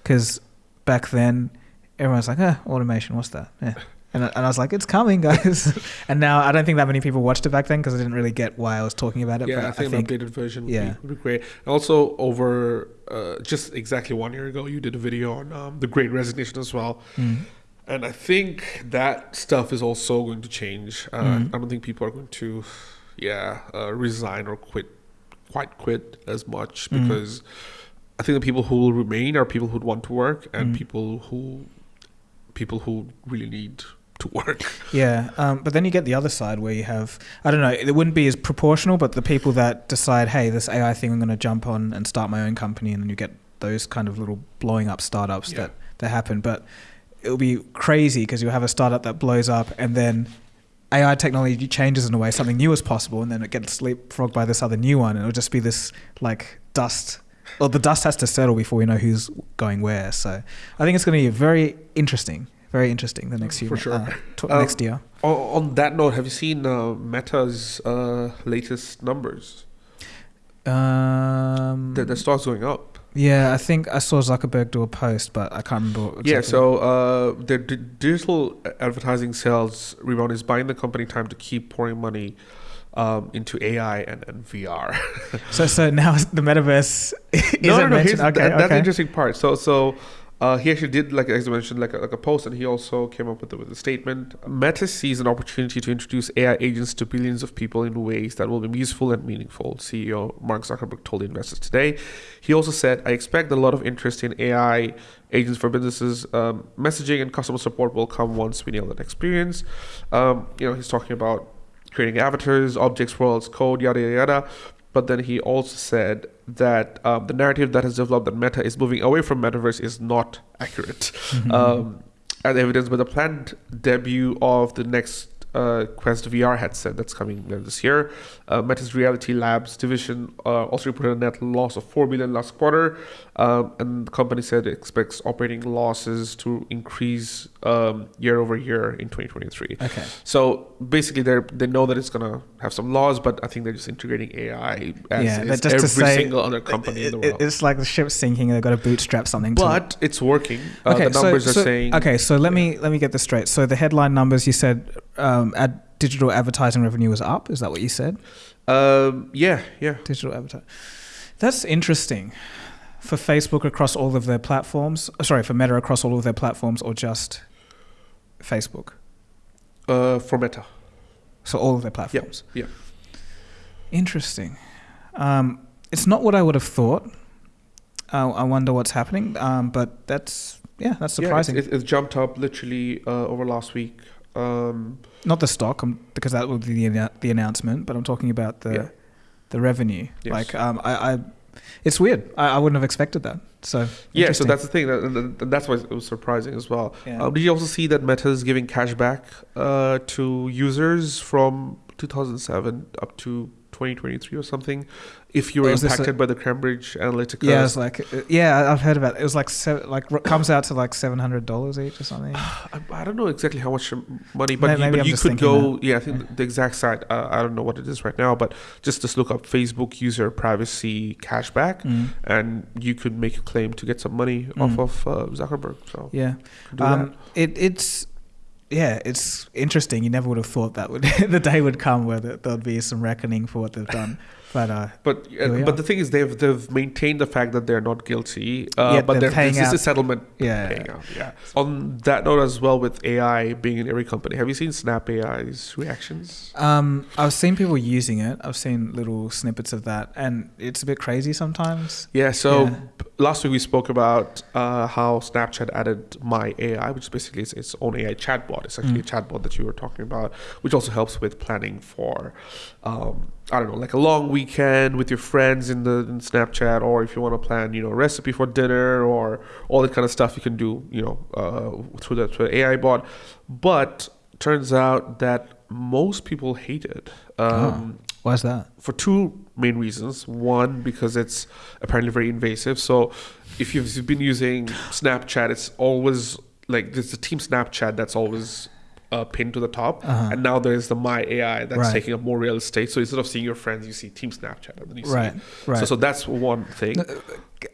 because back then everyone's like, "Eh, automation, what's that?" Yeah, And, I- and I was like, it's coming, guys. and now I don't think that many people watched it back then because I didn't really get why I was talking about it. Yeah, but I think, an updated version would, yeah. be, would be great. Also, over uh, just exactly one year ago, you did a video on um, the Great Resignation as well. Mm. And I think that stuff is also going to change. Uh, Mhm. I don't think people are going to, yeah, uh, resign or quit, quite quit as much Mhm. because I think the people who will remain are people who want to work and people who, people who really need to work. Yeah, um, but then you get the other side where you have I don't know it wouldn't be as proportional, but the people that decide, hey, this AI thing, I'm going to jump on and start my own company, and then you get those kind of little blowing up startups Yeah. that that happen. But it'll be crazy because you'll have a startup that blows up, and then AI technology changes in a way something new is possible, and then it gets leapfrogged by this other new one, and it'll just be this like dust. Well, the dust has to settle before we know who's going where. So I think it's going to be very interesting. Very interesting the next few For sure. uh, t- Uh, next year. On, on that note, have you seen uh, Meta's uh, latest numbers? Um, The, the stock's going up. yeah, I think I saw Zuckerberg do a post, but I can't remember. What Yeah, so uh, their d- digital advertising sales rebound is buying the company time to keep pouring money um, into AI and, and VR. so so now the metaverse isn't no, no, no. Here's, okay, that, that's the interesting part. So, so uh, he actually did, like as I mentioned, like a, like a post, and he also came up with a, with a statement. Meta sees an opportunity to introduce AI agents to billions of people in ways that will be useful and meaningful. CEO Mark Zuckerberg told investors today. He also said, "I expect a lot of interest in AI agents for businesses. Um, messaging and customer support will come once we nail that experience." Um, you know, he's talking about creating avatars, objects, worlds, code, yada yada yada. But then he also said that um, the narrative that has developed that Meta is moving away from metaverse is not accurate, Mhm. um, as evidenced by the planned debut of the next uh, Quest VR headset that's coming this year. Uh, Meta's Reality Labs division uh, also reported a net loss of four billion last quarter, um, and the company said it expects operating losses to increase um, year over year in 2023. okay. So basically, they they know that it's gonna have some laws, but I think they're just integrating AI as Yeah, is just to every say- single other company in the It- it- world. it's like the ship's sinking. They've got to bootstrap something. to it. but it's working. Uh, the numbers so, are saying Okay, so let me let me get this straight. So the headline numbers you said um, ad, digital advertising revenue was up. Is that what you said? Um, yeah, yeah. Digital advertising. That's interesting. For Facebook across all of their platforms, uh, sorry, for Meta across all of their platforms, or just Facebook. Uh, for Meta. So all of their platforms. yeah. Interesting. Um, it's not what I would have thought. Uh, I wonder what's happening. Um, but that's yeah, that's surprising. Yeah, it's, it's jumped up literally uh, over last week. Um, not the stock, um, because that would be the the announcement. But I'm talking about the Yeah. the revenue. Yes. Like um, I, I, it's weird. I, I wouldn't have expected that. So yeah, so that's the thing, that's why it was surprising as well. Yeah. Um, did you also see that Meta is giving cash back uh, to users from 2007 up to 2023 or something if you were Oh, is this impacted by the Cambridge Analytica? yeah, it's like uh, yeah, I've heard about it. It was like se- like comes out to like seven hundred dollars each or something. I, I don't know exactly how much money, but May- you, maybe but you could go. Yeah, I think the exact site. Uh, I don't know what it is right now, but just just look up Facebook user privacy cashback, Mm. and you could make a claim to get some money Mm. off of uh, Zuckerberg. So Yeah. Um, it it's yeah, it's interesting. You never would have thought that would the day would come where there- there'd be some reckoning for what they've done. But uh. But uh, but the thing is, they've they've maintained the fact that they're not guilty. Uh, Yet but they're they're, paying this is a settlement yeah, paying out. Yeah. On that note as well, with AI being in every company, have you seen Snap AI's reactions? Um, I've seen people using it. I've seen little snippets of that, and it's a bit crazy sometimes. Yeah. So Yeah. last week we spoke about uh, how Snapchat added My AI, which basically its, its own AI chatbot. It's actually Mm. a chatbot that you were talking about, which also helps with planning for, um, I don't know, like a long weekend with your friends in the in Snapchat, or if you want to plan, you know, a recipe for dinner or all that kind of stuff you can do, you know, uh, through the through the AI bot. But turns out that most people hate it. Um, Why's that? for two main reasons. One, because it's apparently very invasive. So if you've, if you've been using Snapchat, it's always like there's a team Snapchat that's always uh, pinned to the top. Uh-huh. And now there's the My AI that's Right. taking up more real estate. So instead of seeing your friends, you see Team Snapchat. And then you Right, see. right. So, so that's one thing.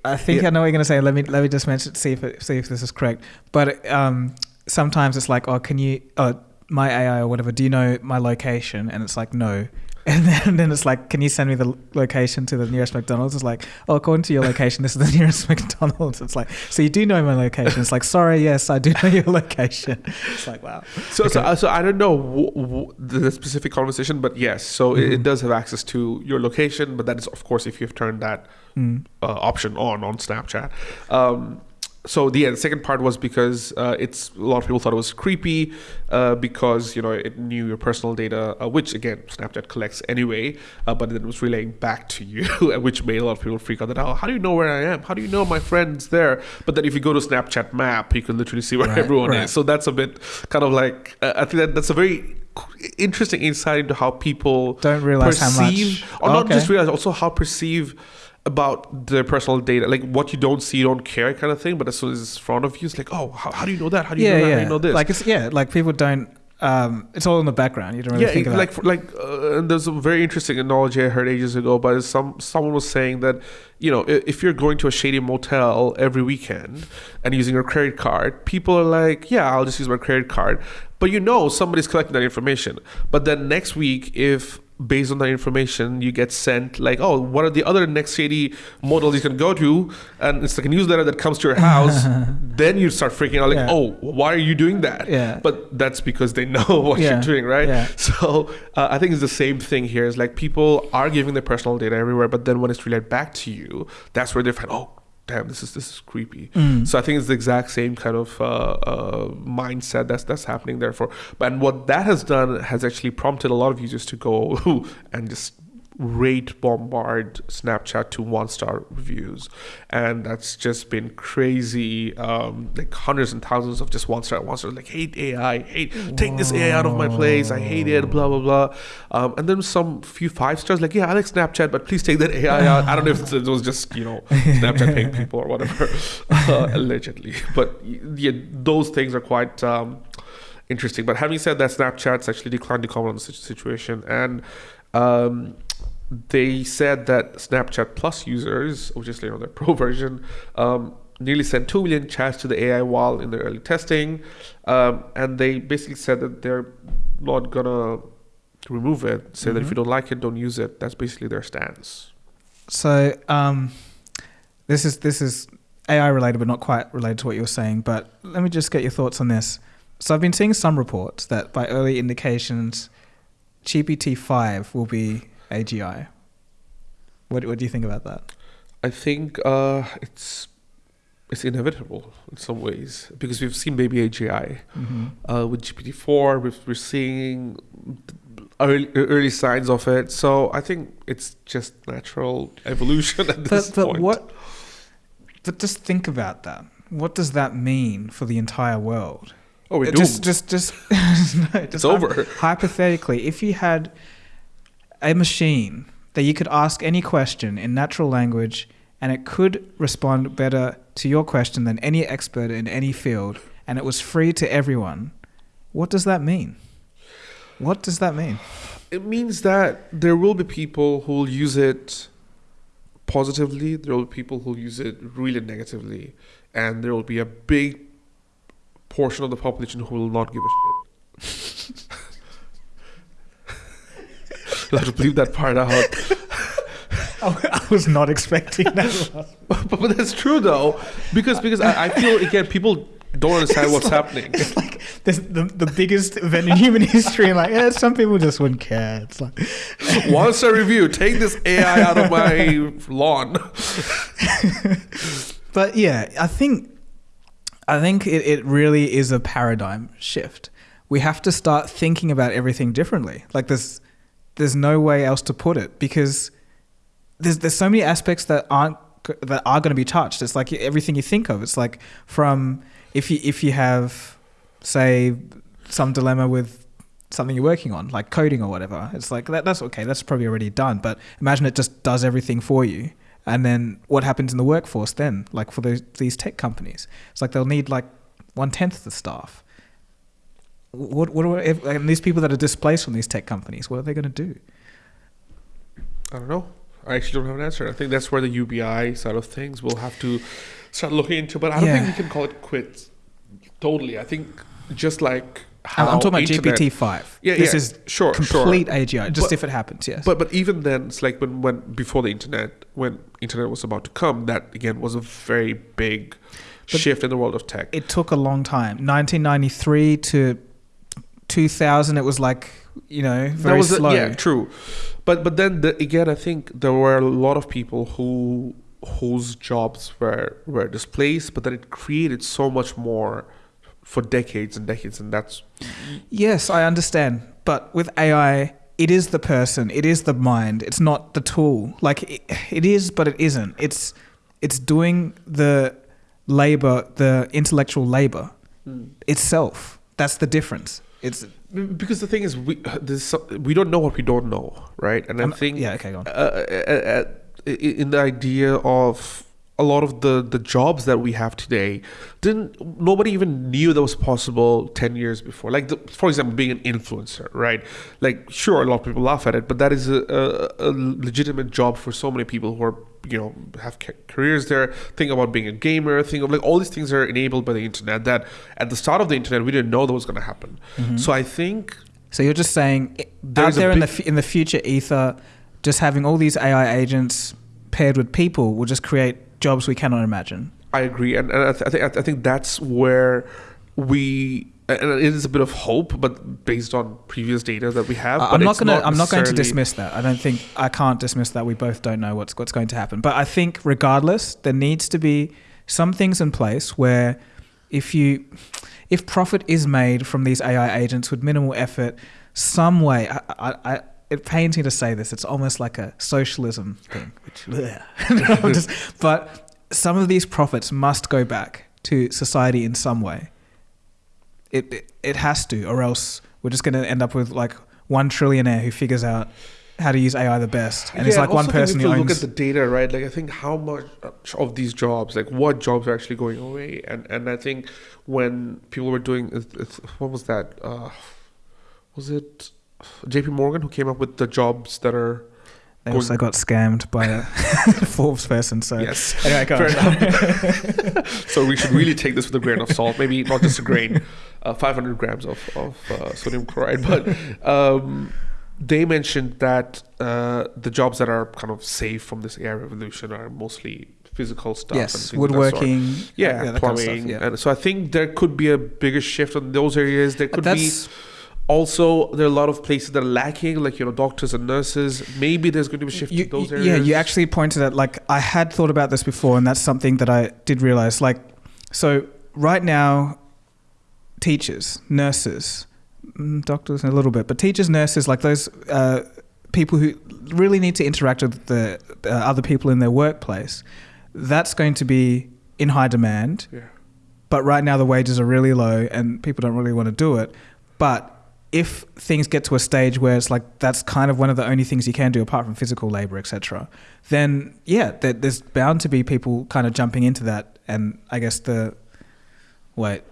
I think Yeah. I know what you're going to say. Let me let me just mention see if it, see if this is correct. But um, sometimes it's like, oh, can you, oh, my AI or whatever, do you know my location? And it's like, no. And then, then it's like, can you send me the location to the nearest McDonald's? It's like, oh, according to your location, this is the nearest McDonald's. It's like, so you do know my location. It's like, sorry, yes, I do know your location. It's like, wow. So, so, Okay. so I don't know w- w- the specific conversation, but yes. So it, it Mhm. does have access to your location, but that is of course if you've turned that Mm. uh, option on on Snapchat. Um, so the, yeah, second part was because uh, it's a lot of people thought it was creepy uh, because you know it knew your personal data, uh, which again Snapchat collects anyway, uh, but then it was relaying back to you, which made a lot of people freak out. That oh, how do you know where I am? How do you know my friend's there? But then if you go to Snapchat Map, you can literally see where Right, everyone right. is. So that's a bit kind of like uh, I think that that's a very interesting insight into how people Don't realize how much. or Oh, not okay. just realize, also how perceive about their personal data, like what you don't see, you don't care, kind of thing. But as soon as it's in front of you, it's like, oh, how, how do you know that? How do you know that? How do you know this? Like it's yeah, like people don't. Um, it's all in the background. You don't really yeah, think it- about. like for- like uh, and there's a very interesting analogy I heard ages ago, but some someone was saying that you know if you're going to a shady motel every weekend and using your credit card, people are like, yeah, I'll just use my credit card, but you know somebody's collecting that information. But then next week, if based on that information you get sent like oh what are the other next shady models you can go to and it's like a newsletter that comes to your house then you start freaking out like Yeah. oh why are you doing that Yeah. but that's because they know what Yeah. you're doing right Yeah. so uh, I think it's the same thing here. Is like people are giving their personal data everywhere, but then when it's relayed back to you, that's where they find, oh, damn, this is this is creepy. Mm. So I think it's the exact same kind of uh, uh, mindset that's that's happening there. For but and what that has done has actually prompted a lot of users to go and just rate bombard Snapchat to one star reviews, and that's just been crazy. Um, like hundreds and thousands of just one star, one star, like hate AI, hate take this AI out of my place, I hate it, blah blah blah. Um, and then some few five stars, like yeah, I like Snapchat, but please take that AI out. I don't know if it was just you know Snapchat paying people or whatever, uh, allegedly, but yeah, those things are quite. Um, interesting. But having said that, Snapchat's actually declined to comment on the situation, and um, they said that Snapchat Plus users, which is you know their pro version, um, nearly sent two million chats to the AI wall in their early testing, um, and they basically said that they're not gonna remove it. Say that if you don't like it, don't use it. That's basically their stance. So um, this is this is AI related, but not quite related to what you were saying. But let me just get your thoughts on this. So I've been seeing some reports that by early indications, GPT five will be AGI. What what do you think about that? I think uh, it's it's inevitable in some ways because we've seen baby AGI. Mm-hmm. uh, with GPT-4. We're, we're seeing early, early signs of it. So I think it's just natural evolution at this But but point. what? But just think about that. What does that mean for the entire world? Oh, we're doomed. just just just no, just it's over. hypothetically, if you had a machine that you could ask any question in natural language and it could respond better to your question than any expert in any field and it was free to everyone, what does that mean? What does that mean? It means that there will be people who will use it positively. There will be people who will use it really negatively, and there will be a big portion of the population who will not give a shit. You'll have to leave that part out. I was not expecting that. but, but that's true though, because because I, I feel again people don't understand what's happening. It's like this, the the biggest event in human history, and like yeah, some people just wouldn't care. It's like One star review. Take this AI out of my lawn. but yeah, I think I think it, it really is a paradigm shift. We have to start thinking about everything differently. Like there's there's no way else to put it because there's there's so many aspects that aren't that are going to be touched. It's like everything you think of. It's like from if you if you have say some dilemma with something you're working on, like coding or whatever. It's like that, that's okay. That's probably already done. But imagine it just does everything for you. And then what happens in the workforce then? Like for those, these tech companies, it's like they'll need like one tenth the staff. What what are, if, and these people that are displaced from these tech companies? What are they going to do? I don't know. I actually don't have an answer. I think that's where the UBI side of things will have to start looking into. But I don't Yeah. think we can call it quits totally. I think just like I'm, how I'm talking about internet- GPT five. Yeah, this yeah, is sure, complete sure. AGI. Just But- if it happens, yes. But but even then, it's like when when before the internet, when internet was about to come, that again was a very big But- shift in the world of tech. it took a long time. 1993 to 2000. It was like you know very that was a- slow. yeah, true. But but then the, again, I think there were a lot of people who whose jobs were were displaced, but then it created so much more for decades and decades, and that's Yes, I understand. But with AI, it is the person, it is the mind. It's not the tool. Like it, it is, but it isn't. It's it's doing the labor, the intellectual labor hmm. itself. That's the difference. It's because the thing is we there's we don't know what we don't know, right? And I I'm- think yeah, okay, go on. uh, uh, uh, i- in the idea of a lot of the the jobs that we have today didn't nobody even knew that was possible 10 years before. Like the, for example being an influencer right? Like sure a lot of people laugh at it but that is a, a, a legitimate job for so many people who are you know have ca- careers there. Think about being a gamer think of like all these things are enabled by the internet that at the start of the internet we didn't know that was going to happen. Mm-hmm. so i think So you're just saying out There's there in the f- in the future ether, just having all these AI agents paired with people will just create jobs we cannot imagine. I agree, and, and I, th- I think I think that's where we. And it is a bit of hope, but based on previous data that we have. But I'm not going to. I'm not going to dismiss that. I don't think I can't dismiss that. We both don't know what's what's going to happen. But I think, regardless, there needs to be some things in place where, if you, if profit is made from these AI agents with minimal effort, some way. I, I, I it pains me to say this. It's almost like a socialism thing, which, just- but some of these profits must go back to society in some way. It, it it has to, or else we're just going to end up with like one trillionaire who figures out how to use AI the best, and it's like one person who you look at the data, right? Like I think how much of these jobs, like what jobs are actually going away, and and I think when people were doing, what was that? Uh, was it J.P. Morgan who came up with the jobs that are they going- also got scammed by a Forbes person. So yes. anyway, go on. So we should really take this with a grain of salt. Maybe not just a grain, uh, 500 grams of, of uh, sodium chloride. But um, they mentioned that uh, the jobs that are kind of safe from this AI revolution are mostly physical stuff. yes, things of that sort. woodworking. Yeah, that kind of plumbing. stuff, yeah. And so I think there could be a bigger shift in those areas. There could be That's also there are a lot of places that are lacking, like you know doctors and nurses. Maybe there's going to be a shift you, to those areas. Yeah, you actually pointed at like I had thought about this before, and that's something that I did realize. Like, so right now, teachers, nurses, mm, doctors, a little bit, but teachers, nurses, like those uh, people who really need to interact with the uh, other people in their workplace, that's going to be in high demand. Yeah. But right now, the wages are really low, and people don't really want to do it. But if things get to a stage where it's like that's kind of one of the only things you can do apart from physical labor, etc., then yeah, there's bound to be people kind of jumping into that. And I guess the wait,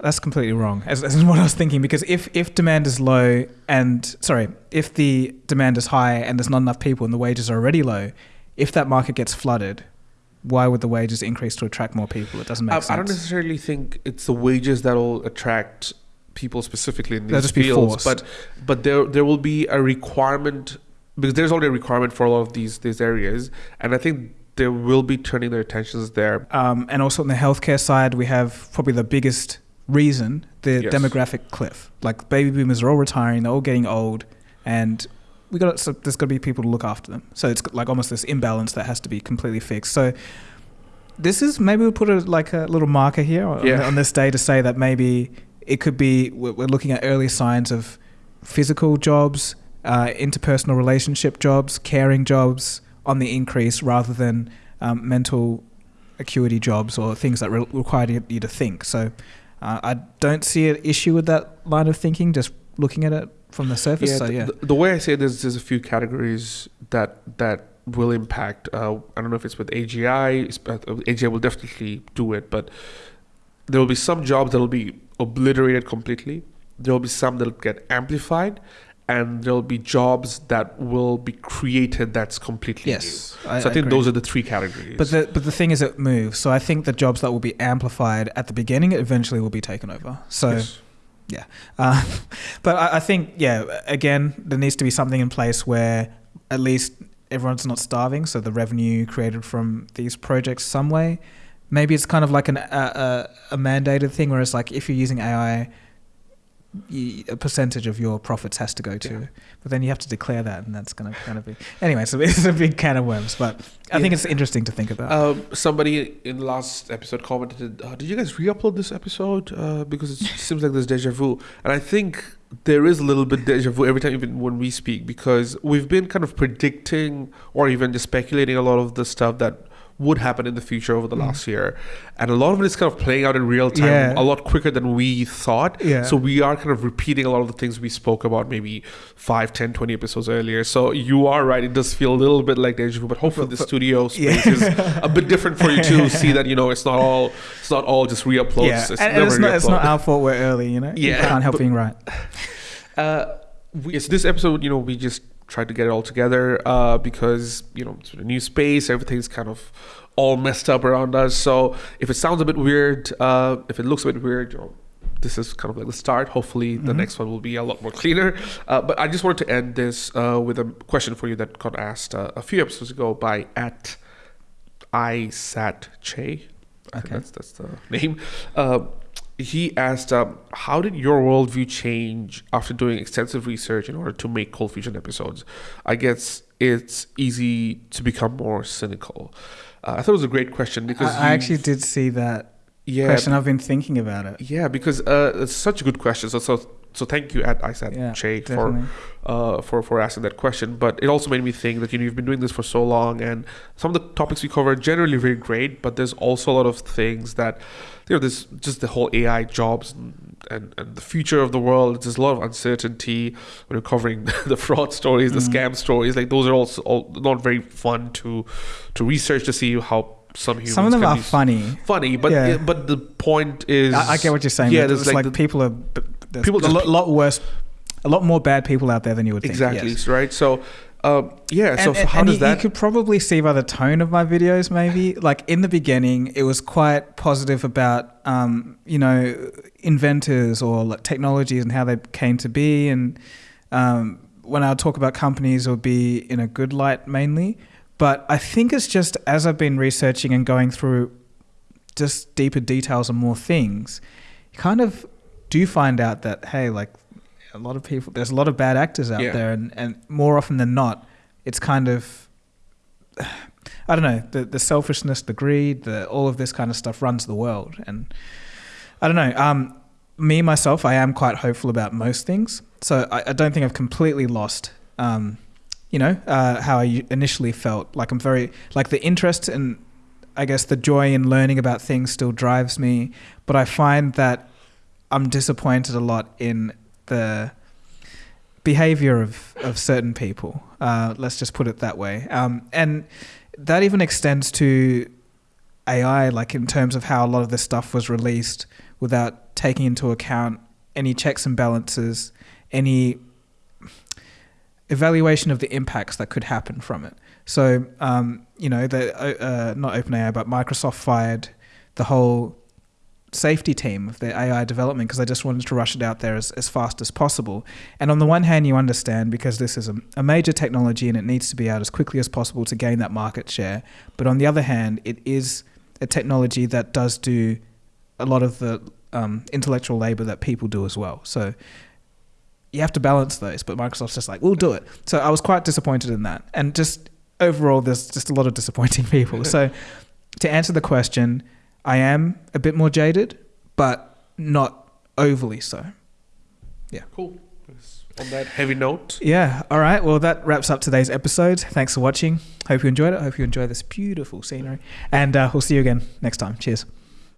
that's completely wrong. As, as what I was thinking, because if if demand is low and sorry, if the demand is high and there's not enough people and the wages are already low, if that market gets flooded, why would the wages increase to attract more people? It doesn't make I, sense. I don't necessarily think it's the wages that'll attract people specifically in these fields, but but there there will be a requirement because there's already a requirement for a lot of these these areas, and I think they will be turning their attentions there. Um, and also on the healthcare side, we have probably the biggest reason the Yes. demographic cliff. Like baby boomers are all retiring, they're all getting old, and we got so there's got to be people to look after them. So it's like almost this imbalance that has to be completely fixed. So this is maybe we'll put a, like a little marker here on, Yeah. on this day to say that maybe it could be we're looking at early signs of physical jobs, uh, interpersonal relationship jobs, caring jobs on the increase rather than um, mental acuity jobs or things that re- require you, to think. So uh, I don't see an issue with that line of thinking, just looking at it from the surface. so yeah, The, the way I say this, there's a few categories that that will impact. Uh, I don't know if it's with AGI. AGI will definitely do it, but there will be some jobs that will be obliterated completely. There will be some that will get amplified, and there'll be jobs that will be created that's completely Yes, new. I- so I, I think agree. those are the three categories. But the but the thing is, it moves. So I think the jobs that will be amplified at the beginning eventually will be taken over. So, Yes. uh, but I, I think yeah, again, there needs to be something in place where at least everyone's not starving. So the revenue created from these projects some way. Maybe it's kind of like an a, a, a mandated thing, where it's like if you're using AI, you, a percentage of your profits has to go to. Yeah. But then you have to declare that, and that's going to kind of be anyway. So it's a big can of worms. But I think it's interesting to think about. Um, somebody in the last episode commented, uh, "Did you guys re-upload this episode? Uh, because it seems like there's deja vu." And I think there is a little bit deja vu every time, even when we speak, because we've been kind of predicting or even just speculating a lot of the stuff that would happen in the future over the Mm. last year, and a lot of it is kind of playing out in real time, Yeah. a lot quicker than we thought. Yeah. So we are kind of repeating a lot of the things we spoke about maybe 5, 10, 20 episodes earlier. So you are right; it does feel a little bit like deja vu, but hopefully the studio Yeah. space is a bit different for you to see that you know it's not all it's not all just re-uploads. yeah, It's and, and never it's not it's not our fault we're early, you know. Yeah, you can't help but- being right. Uh, we, yes, this episode, you know, we just tried to get it all together uh, because you know it's a new space, everything's kind of all messed up around us. So if it sounds a bit weird, uh, if it looks a bit weird, you know, this is kind of like the start. Hopefully, the Mhm. next one will be a lot more cleaner. Uh, but I just wanted to end this uh, with a question for you that got asked uh, a few episodes ago by at isat che. I think Okay. that's that's the name. He asked, um, "How did your worldview change after doing extensive research in order to make Cold Fusion episodes?" I guess it's easy to become more cynical. Uh, I thought it was a great question because I you- actually did see that yeah, question. I've been thinking about it. yeah, because uh, it's such a good question. So so so thank you at ISAT Yeah, Che for uh, for for asking that question. But it also made me think that you know you've been doing this for so long, and some of the topics we cover are generally very great. But there's also a lot of things that you know there's just the whole AI jobs and, and, and the future of the world. There's a lot of uncertainty when you're covering the fraud stories, the Mm. scam stories. Like those are also all not very fun to to research to see how some humans Some of them are funny. funny. But Yeah. but the point is I, I get what you're saying. Yeah, there's it's like like, the- people are People a lot, lot worse, a lot more bad people out there than you would think. exactly yes. right. So. Um, yeah, so and, so how and does you, that you could probably see by the tone of my videos maybe. Like in the beginning it was quite positive about um, you know inventors or like technologies and how they came to be. And um, when i talk about companies it would be in a good light mainly. But i think it's just as i've been researching and going through just deeper details and more things you kind of do find out that hey like a lot of people there's a lot of bad actors out Yeah. there and, and more often than not it's kind of I don't know the the selfishness, the greed, the all of this kind of stuff runs the world, and I don't know. Um, me myself, I am quite hopeful about most things, so I, I don't think I've completely lost. Um, you know uh, how I initially felt. Like I'm very like the interest and I guess the joy in learning about things still drives me, but I find that I'm disappointed a lot in the behavior of, of certain people. Uh, let's just put it that way. Um, and that even extends to AI, like in terms of how a lot of this stuff was released without taking into account any checks and balances, any evaluation of the impacts that could happen from it. So, um, you know, the uh, not OpenAI, but Microsoft fired the whole safety team of their AI development because I just wanted to rush it out there as, as fast as possible. And on the one hand, you understand because this is a, a major technology and it needs to be out as quickly as possible to gain that market share. But on the other hand, it is a technology that does do a lot of the um, intellectual labor that people do as well. So you have to balance those, but Microsoft's just like, we'll do it. So I was quite disappointed in that. And just overall, there's just a lot of disappointing people. so to answer the question, I am a bit more jaded, but not overly so. Yeah. Cool. On that heavy note, Yeah. All right. Well, that wraps up today's episode. Thanks for watching. Hope you enjoyed it. Hope you enjoy this beautiful scenery. And uh, we'll see you again next time. Cheers.